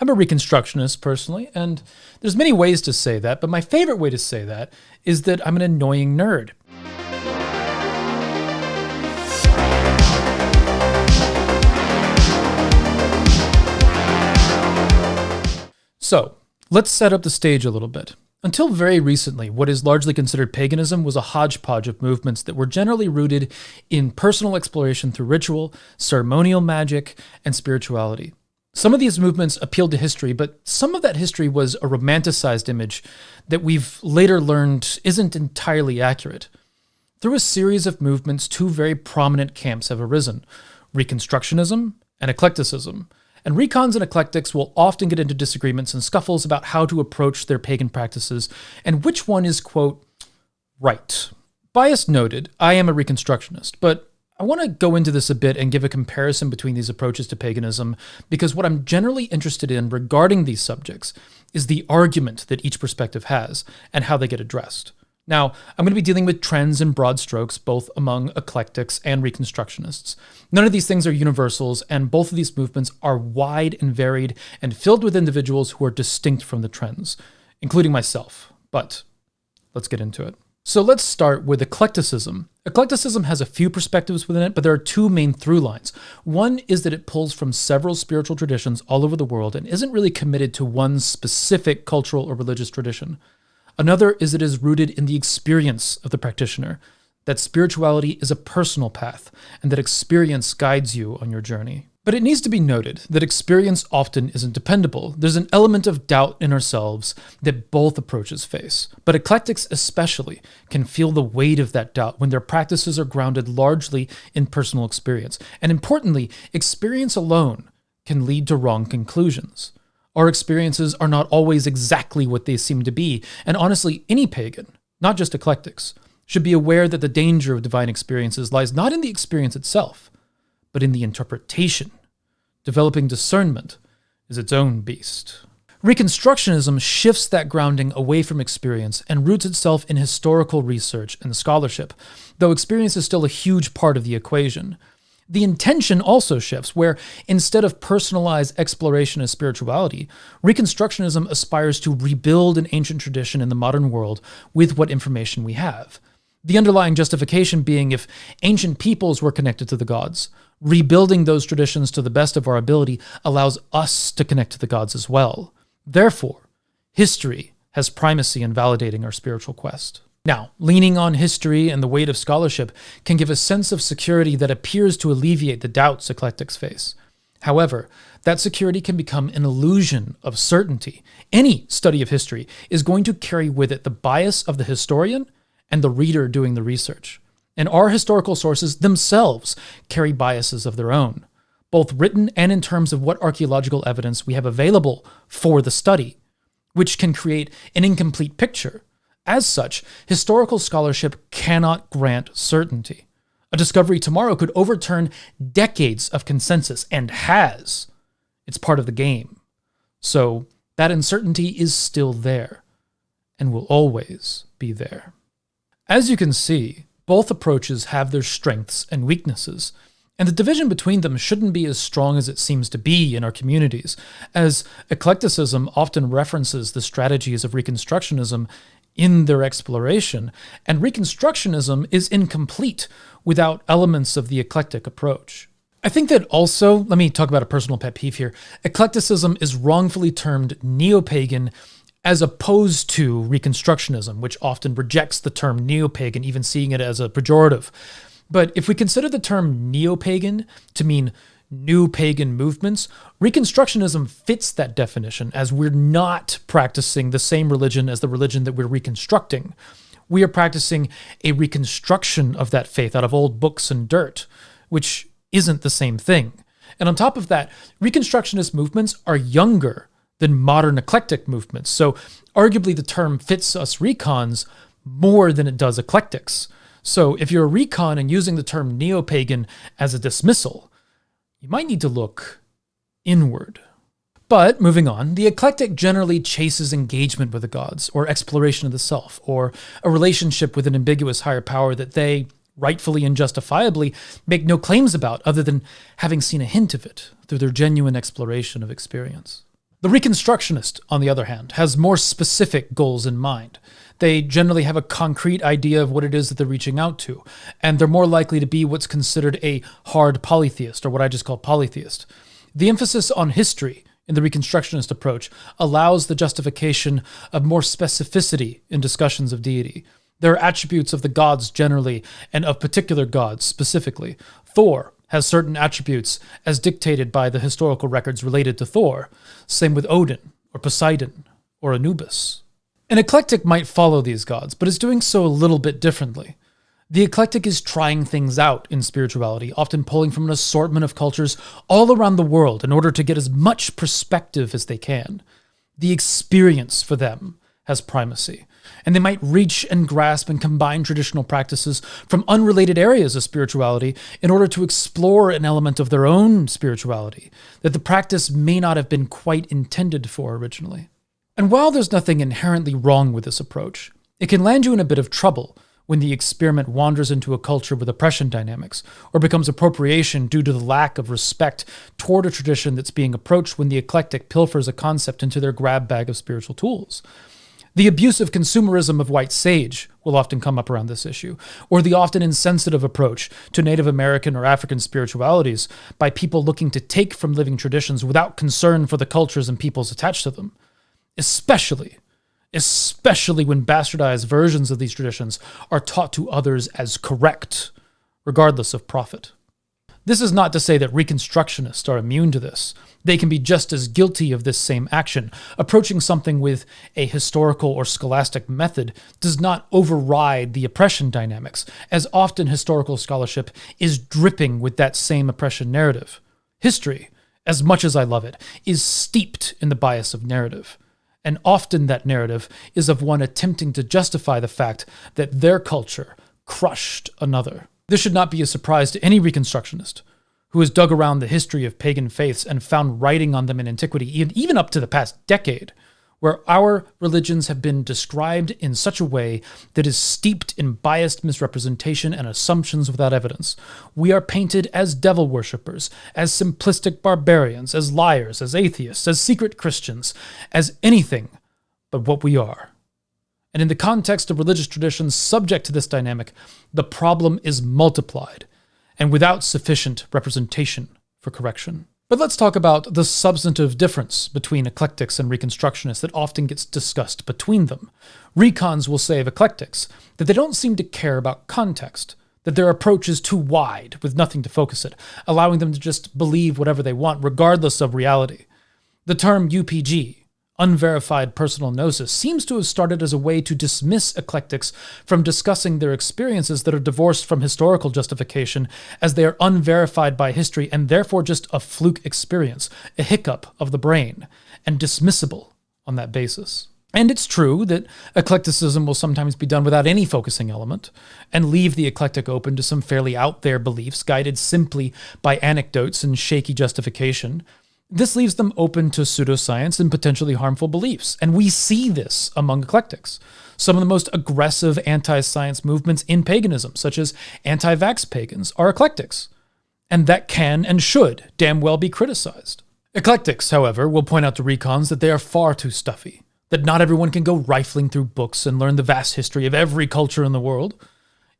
I'm a Reconstructionist personally, and there's many ways to say that, but my favorite way to say that is that I'm an annoying nerd. So, let's set up the stage a little bit. Until very recently, what is largely considered paganism was a hodgepodge of movements that were generally rooted in personal exploration through ritual, ceremonial magic, and spirituality. Some of these movements appealed to history, but some of that history was a romanticized image that we've later learned isn't entirely accurate. Through a series of movements, two very prominent camps have arisen Reconstructionism and Eclecticism. And recons and eclectics will often get into disagreements and scuffles about how to approach their pagan practices and which one is, quote, right. Bias noted, I am a Reconstructionist, but I want to go into this a bit and give a comparison between these approaches to paganism because what I'm generally interested in regarding these subjects is the argument that each perspective has and how they get addressed. Now, I'm going to be dealing with trends and broad strokes, both among eclectics and reconstructionists. None of these things are universals, and both of these movements are wide and varied and filled with individuals who are distinct from the trends, including myself. But let's get into it. So let's start with eclecticism. Eclecticism has a few perspectives within it, but there are two main through lines. One is that it pulls from several spiritual traditions all over the world and isn't really committed to one specific cultural or religious tradition. Another is that it is rooted in the experience of the practitioner, that spirituality is a personal path, and that experience guides you on your journey. But it needs to be noted that experience often isn't dependable. There's an element of doubt in ourselves that both approaches face. But eclectics, especially, can feel the weight of that doubt when their practices are grounded largely in personal experience. And importantly, experience alone can lead to wrong conclusions. Our experiences are not always exactly what they seem to be, and honestly, any pagan, not just eclectics, should be aware that the danger of divine experiences lies not in the experience itself, but in the interpretation. Developing discernment is its own beast. Reconstructionism shifts that grounding away from experience and roots itself in historical research and scholarship, though experience is still a huge part of the equation. The intention also shifts, where instead of personalized exploration of spirituality, Reconstructionism aspires to rebuild an ancient tradition in the modern world with what information we have. The underlying justification being if ancient peoples were connected to the gods, rebuilding those traditions to the best of our ability allows us to connect to the gods as well. Therefore, history has primacy in validating our spiritual quest. Now, leaning on history and the weight of scholarship can give a sense of security that appears to alleviate the doubts eclectics face. However, that security can become an illusion of certainty. Any study of history is going to carry with it the bias of the historian and the reader doing the research. And our historical sources themselves carry biases of their own, both written and in terms of what archaeological evidence we have available for the study, which can create an incomplete picture as such, historical scholarship cannot grant certainty. A discovery tomorrow could overturn decades of consensus and has. It's part of the game. So that uncertainty is still there and will always be there. As you can see, both approaches have their strengths and weaknesses, and the division between them shouldn't be as strong as it seems to be in our communities, as eclecticism often references the strategies of Reconstructionism in their exploration, and Reconstructionism is incomplete without elements of the eclectic approach. I think that also, let me talk about a personal pet peeve here. Eclecticism is wrongfully termed neo pagan as opposed to Reconstructionism, which often rejects the term neo pagan, even seeing it as a pejorative. But if we consider the term neo pagan to mean new pagan movements, Reconstructionism fits that definition as we're not practicing the same religion as the religion that we're reconstructing. We are practicing a reconstruction of that faith out of old books and dirt, which isn't the same thing. And on top of that, Reconstructionist movements are younger than modern eclectic movements. So arguably the term fits us recons more than it does eclectics. So if you're a recon and using the term neo-pagan as a dismissal, you might need to look inward. But moving on, the eclectic generally chases engagement with the gods, or exploration of the self, or a relationship with an ambiguous higher power that they, rightfully and justifiably, make no claims about other than having seen a hint of it through their genuine exploration of experience. The Reconstructionist, on the other hand, has more specific goals in mind. They generally have a concrete idea of what it is that they're reaching out to, and they're more likely to be what's considered a hard polytheist, or what I just call polytheist. The emphasis on history in the Reconstructionist approach allows the justification of more specificity in discussions of deity. There are attributes of the gods generally, and of particular gods specifically. Thor has certain attributes as dictated by the historical records related to Thor. Same with Odin, or Poseidon, or Anubis. An eclectic might follow these gods, but is doing so a little bit differently. The eclectic is trying things out in spirituality, often pulling from an assortment of cultures all around the world in order to get as much perspective as they can. The experience for them has primacy, and they might reach and grasp and combine traditional practices from unrelated areas of spirituality in order to explore an element of their own spirituality that the practice may not have been quite intended for originally. And while there's nothing inherently wrong with this approach, it can land you in a bit of trouble when the experiment wanders into a culture with oppression dynamics, or becomes appropriation due to the lack of respect toward a tradition that's being approached when the eclectic pilfers a concept into their grab bag of spiritual tools. The abusive consumerism of white sage will often come up around this issue, or the often insensitive approach to Native American or African spiritualities by people looking to take from living traditions without concern for the cultures and peoples attached to them. Especially especially when bastardized versions of these traditions are taught to others as correct, regardless of profit. This is not to say that Reconstructionists are immune to this. They can be just as guilty of this same action. Approaching something with a historical or scholastic method does not override the oppression dynamics, as often historical scholarship is dripping with that same oppression narrative. History, as much as I love it, is steeped in the bias of narrative and often that narrative is of one attempting to justify the fact that their culture crushed another. This should not be a surprise to any Reconstructionist who has dug around the history of pagan faiths and found writing on them in antiquity, even up to the past decade, where our religions have been described in such a way that is steeped in biased misrepresentation and assumptions without evidence. We are painted as devil worshippers, as simplistic barbarians, as liars, as atheists, as secret Christians, as anything but what we are. And in the context of religious traditions subject to this dynamic, the problem is multiplied and without sufficient representation for correction. But let's talk about the substantive difference between eclectics and reconstructionists that often gets discussed between them. Recons will say of eclectics that they don't seem to care about context, that their approach is too wide with nothing to focus it, allowing them to just believe whatever they want regardless of reality. The term UPG, unverified personal gnosis seems to have started as a way to dismiss eclectics from discussing their experiences that are divorced from historical justification, as they are unverified by history and therefore just a fluke experience, a hiccup of the brain, and dismissible on that basis. And it's true that eclecticism will sometimes be done without any focusing element, and leave the eclectic open to some fairly out there beliefs guided simply by anecdotes and shaky justification, this leaves them open to pseudoscience and potentially harmful beliefs. And we see this among eclectics. Some of the most aggressive anti science movements in paganism, such as anti vax pagans, are eclectics. And that can and should damn well be criticized. Eclectics, however, will point out to recons that they are far too stuffy, that not everyone can go rifling through books and learn the vast history of every culture in the world.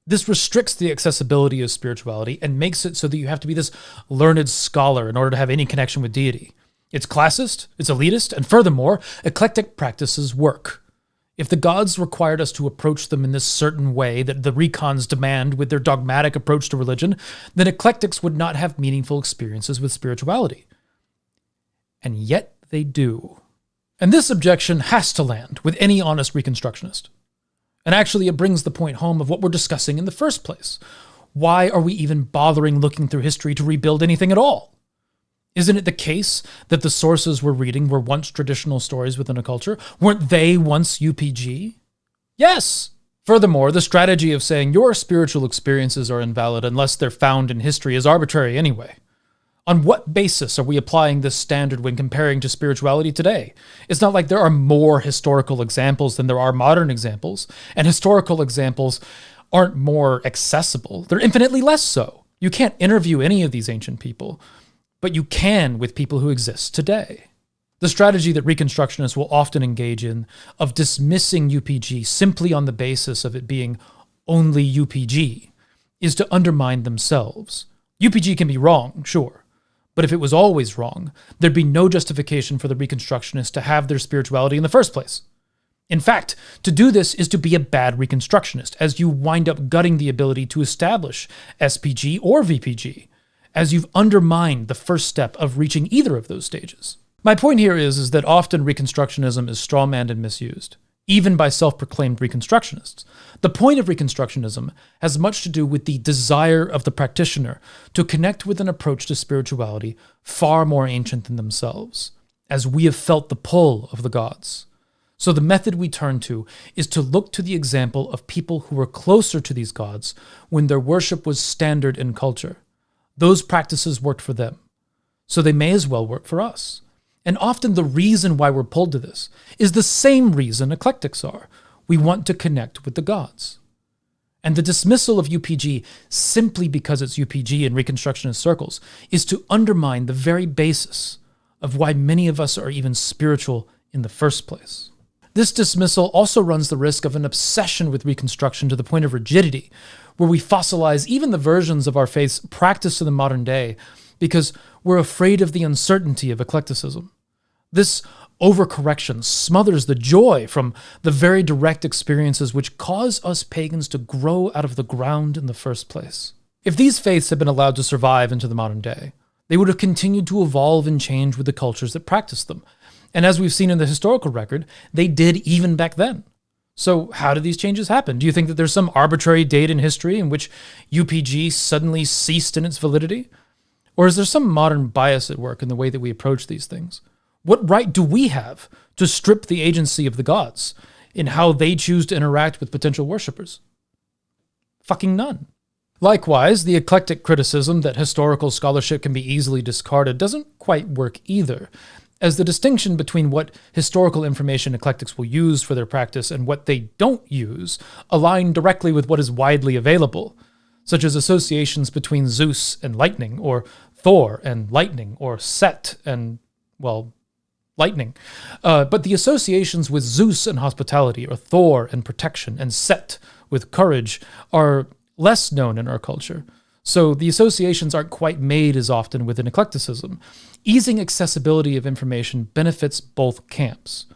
This restricts the accessibility of spirituality and makes it so that you have to be this learned scholar in order to have any connection with deity. It's classist, it's elitist, and furthermore, eclectic practices work. If the gods required us to approach them in this certain way that the recons demand with their dogmatic approach to religion, then eclectics would not have meaningful experiences with spirituality. And yet they do. And this objection has to land with any honest Reconstructionist. And actually, it brings the point home of what we're discussing in the first place. Why are we even bothering looking through history to rebuild anything at all? Isn't it the case that the sources we're reading were once traditional stories within a culture? Weren't they once UPG? Yes. Furthermore, the strategy of saying your spiritual experiences are invalid unless they're found in history is arbitrary anyway. On what basis are we applying this standard when comparing to spirituality today? It's not like there are more historical examples than there are modern examples, and historical examples aren't more accessible. They're infinitely less so. You can't interview any of these ancient people, but you can with people who exist today. The strategy that Reconstructionists will often engage in of dismissing UPG simply on the basis of it being only UPG is to undermine themselves. UPG can be wrong, sure, but if it was always wrong, there'd be no justification for the Reconstructionists to have their spirituality in the first place. In fact, to do this is to be a bad Reconstructionist, as you wind up gutting the ability to establish SPG or VPG, as you've undermined the first step of reaching either of those stages. My point here is, is that often Reconstructionism is strawmanned and misused, even by self proclaimed Reconstructionists. The point of Reconstructionism has much to do with the desire of the practitioner to connect with an approach to spirituality far more ancient than themselves, as we have felt the pull of the gods. So the method we turn to is to look to the example of people who were closer to these gods when their worship was standard in culture. Those practices worked for them, so they may as well work for us. And often the reason why we're pulled to this is the same reason eclectics are. We want to connect with the gods. And the dismissal of UPG simply because it's UPG in Reconstructionist circles is to undermine the very basis of why many of us are even spiritual in the first place. This dismissal also runs the risk of an obsession with Reconstruction to the point of rigidity, where we fossilize even the versions of our faiths practiced in the modern day because we're afraid of the uncertainty of eclecticism. This overcorrection smothers the joy from the very direct experiences which cause us pagans to grow out of the ground in the first place. If these faiths had been allowed to survive into the modern day, they would have continued to evolve and change with the cultures that practiced them. And as we've seen in the historical record, they did even back then. So, how did these changes happen? Do you think that there's some arbitrary date in history in which UPG suddenly ceased in its validity? Or is there some modern bias at work in the way that we approach these things? What right do we have to strip the agency of the gods in how they choose to interact with potential worshippers? Fucking none. Likewise, the eclectic criticism that historical scholarship can be easily discarded doesn't quite work either, as the distinction between what historical information eclectics will use for their practice and what they don't use align directly with what is widely available such as associations between Zeus and lightning, or Thor and lightning, or Set and, well, lightning. Uh, but the associations with Zeus and hospitality, or Thor and protection, and Set with courage are less known in our culture. So the associations aren't quite made as often within eclecticism. Easing accessibility of information benefits both camps,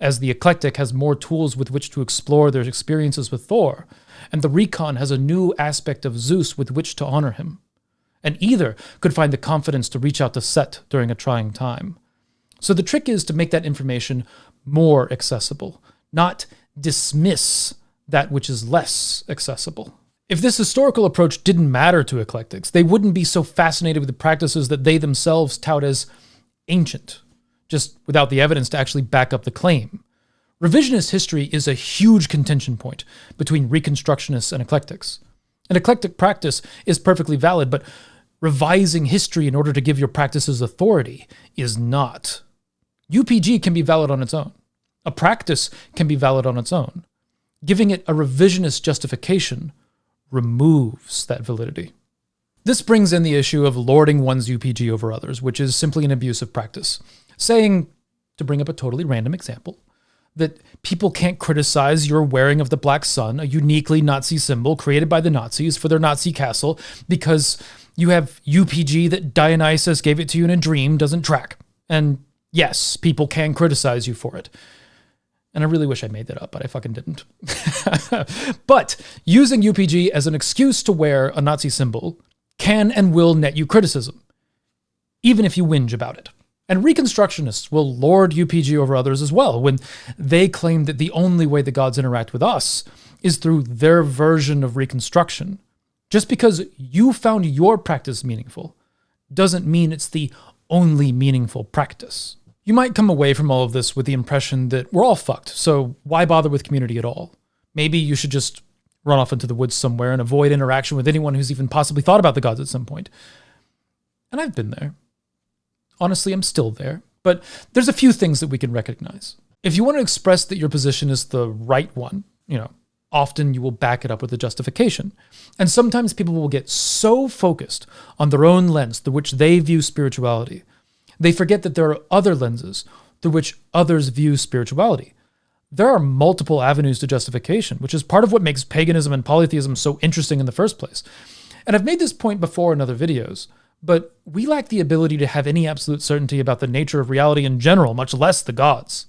as the eclectic has more tools with which to explore their experiences with Thor, and the recon has a new aspect of Zeus with which to honor him. And either could find the confidence to reach out to Set during a trying time. So the trick is to make that information more accessible, not dismiss that which is less accessible. If this historical approach didn't matter to eclectics, they wouldn't be so fascinated with the practices that they themselves tout as ancient, just without the evidence to actually back up the claim. Revisionist history is a huge contention point between Reconstructionists and eclectics. An eclectic practice is perfectly valid, but revising history in order to give your practices authority is not. UPG can be valid on its own. A practice can be valid on its own. Giving it a revisionist justification removes that validity. This brings in the issue of lording one's UPG over others, which is simply an abusive practice. Saying, to bring up a totally random example, that people can't criticize your wearing of the Black Sun, a uniquely Nazi symbol created by the Nazis for their Nazi castle, because you have UPG that Dionysus gave it to you in a dream doesn't track. And yes, people can criticize you for it. And I really wish I made that up, but I fucking didn't. but using UPG as an excuse to wear a Nazi symbol can and will net you criticism, even if you whinge about it. And Reconstructionists will lord UPG over others as well when they claim that the only way the gods interact with us is through their version of Reconstruction. Just because you found your practice meaningful doesn't mean it's the only meaningful practice. You might come away from all of this with the impression that we're all fucked, so why bother with community at all? Maybe you should just run off into the woods somewhere and avoid interaction with anyone who's even possibly thought about the gods at some point. And I've been there. Honestly, I'm still there. But there's a few things that we can recognize. If you want to express that your position is the right one, you know, often you will back it up with a justification. And sometimes people will get so focused on their own lens through which they view spirituality, they forget that there are other lenses, through which others view spirituality. There are multiple avenues to justification, which is part of what makes paganism and polytheism so interesting in the first place. And I've made this point before in other videos, but we lack the ability to have any absolute certainty about the nature of reality in general, much less the gods.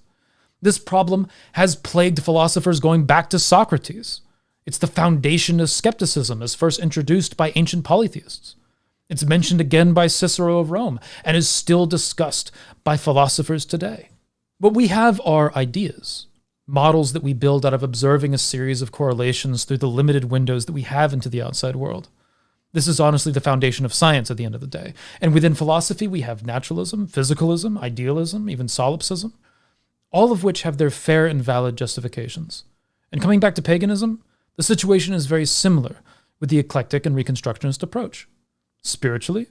This problem has plagued philosophers going back to Socrates. It's the foundation of skepticism as first introduced by ancient polytheists. It's mentioned again by Cicero of Rome and is still discussed by philosophers today. What we have are ideas, models that we build out of observing a series of correlations through the limited windows that we have into the outside world. This is honestly the foundation of science at the end of the day. And within philosophy, we have naturalism, physicalism, idealism, even solipsism, all of which have their fair and valid justifications. And coming back to paganism, the situation is very similar with the eclectic and reconstructionist approach. Spiritually,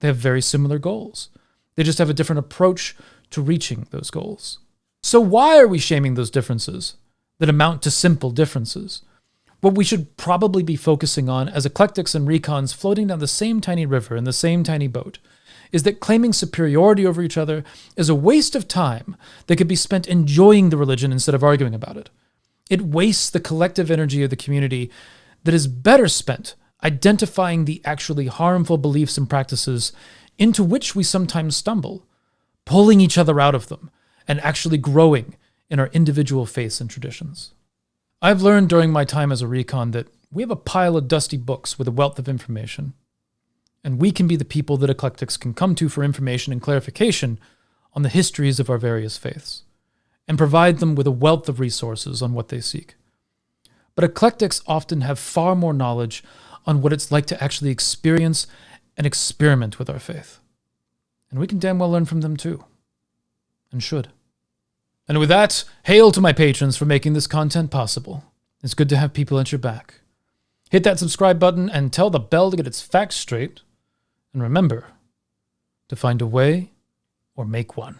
they have very similar goals. They just have a different approach to reaching those goals. So, why are we shaming those differences that amount to simple differences? What we should probably be focusing on as eclectics and recons floating down the same tiny river in the same tiny boat is that claiming superiority over each other is a waste of time that could be spent enjoying the religion instead of arguing about it. It wastes the collective energy of the community that is better spent identifying the actually harmful beliefs and practices into which we sometimes stumble, pulling each other out of them, and actually growing in our individual faiths and traditions. I've learned during my time as a recon that we have a pile of dusty books with a wealth of information, and we can be the people that eclectics can come to for information and clarification on the histories of our various faiths, and provide them with a wealth of resources on what they seek. But eclectics often have far more knowledge on what it's like to actually experience and experiment with our faith. And we can damn well learn from them too, and should. And with that, hail to my patrons for making this content possible. It's good to have people at your back. Hit that subscribe button and tell the bell to get its facts straight. And remember to find a way or make one.